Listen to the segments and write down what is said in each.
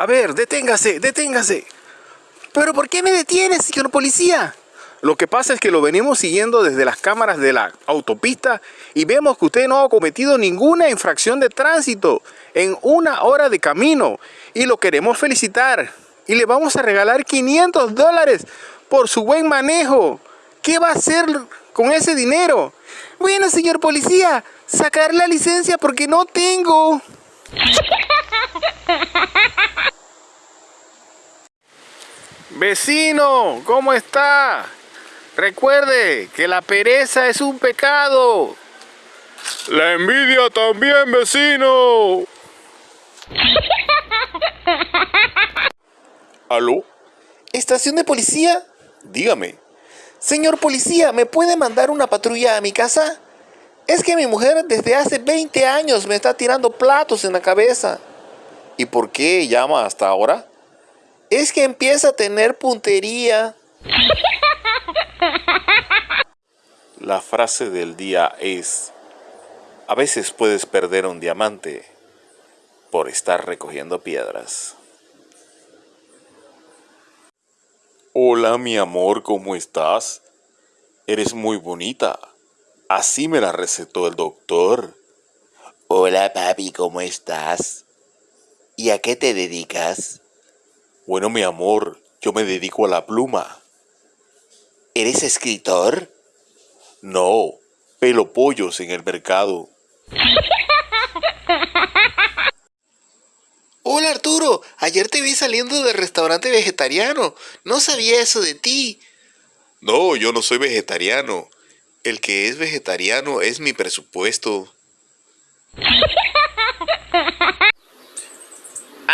A ver, deténgase, deténgase. ¿Pero por qué me detiene, señor policía? Lo que pasa es que lo venimos siguiendo desde las cámaras de la autopista y vemos que usted no ha cometido ninguna infracción de tránsito en una hora de camino y lo queremos felicitar y le vamos a regalar 500 dólares por su buen manejo. ¿Qué va a hacer con ese dinero? Bueno, señor policía, sacar la licencia porque no tengo. Vecino, ¿cómo está? Recuerde que la pereza es un pecado. La envidia también, vecino. ¿Aló? ¿Estación de policía? Dígame. Señor policía, ¿me puede mandar una patrulla a mi casa? Es que mi mujer desde hace 20 años me está tirando platos en la cabeza. ¿Y por qué llama hasta ahora? Es que empieza a tener puntería. La frase del día es, a veces puedes perder un diamante por estar recogiendo piedras. Hola mi amor, ¿cómo estás? Eres muy bonita. Así me la recetó el doctor. Hola papi, ¿cómo estás? ¿Y a qué te dedicas? Bueno mi amor, yo me dedico a la pluma. ¿Eres escritor? No, pelo pollos en el mercado. Hola Arturo, ayer te vi saliendo del restaurante vegetariano. No sabía eso de ti. No, yo no soy vegetariano. El que es vegetariano es mi presupuesto.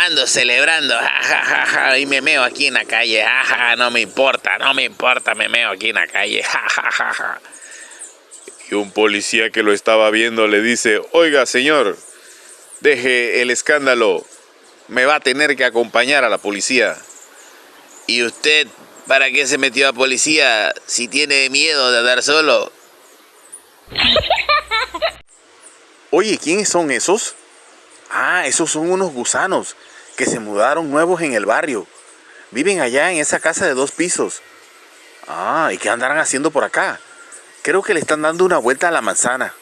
Ando celebrando, jajaja, y me meo aquí en la calle, jaja, no me importa, no me importa, me meo aquí en la calle, jajaja. Y un policía que lo estaba viendo le dice, oiga señor, deje el escándalo, me va a tener que acompañar a la policía. ¿Y usted para qué se metió a policía si tiene miedo de andar solo? Oye, ¿quiénes son esos? Ah, esos son unos gusanos que se mudaron nuevos en el barrio. Viven allá en esa casa de dos pisos. Ah, ¿y qué andarán haciendo por acá? Creo que le están dando una vuelta a la manzana.